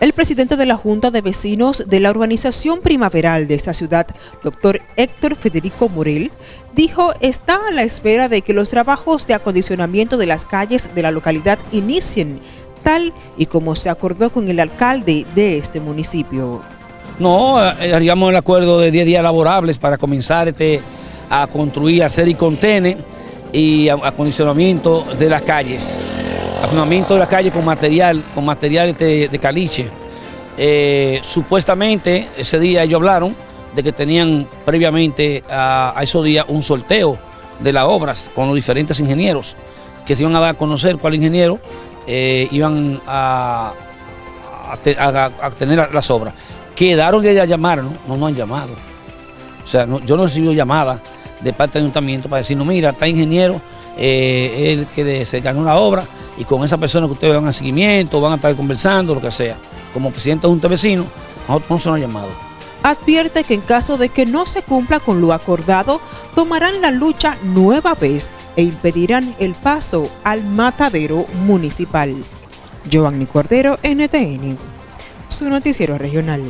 El presidente de la Junta de Vecinos de la urbanización primaveral de esta ciudad, doctor Héctor Federico Morel, dijo está a la espera de que los trabajos de acondicionamiento de las calles de la localidad inicien, tal y como se acordó con el alcalde de este municipio. No, eh, haríamos el acuerdo de 10 días laborables para comenzar este, a construir, hacer y contener y acondicionamiento de las calles afinamiento de la calle con material, con material de, caliche. Eh, supuestamente ese día ellos hablaron de que tenían previamente a, esos días un sorteo de las obras con los diferentes ingenieros que se iban a dar a conocer cuál ingeniero eh, iban a, tener las obras. Quedaron de llamar, ¿no? No nos han llamado. O sea, yo no he recibido llamada de parte del ayuntamiento para decir, no, mira, está ingeniero, eh, él que se ganó la obra, y con esa persona que ustedes van a seguimiento, van a estar conversando, lo que sea. Como presidente de Junta de Vecinos, nosotros no se nos ha llamado. Advierte que en caso de que no se cumpla con lo acordado, tomarán la lucha nueva vez e impedirán el paso al matadero municipal. Giovanni Cordero, NTN, su noticiero regional.